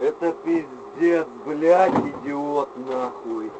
Это пиздец, блядь, идиот, нахуй.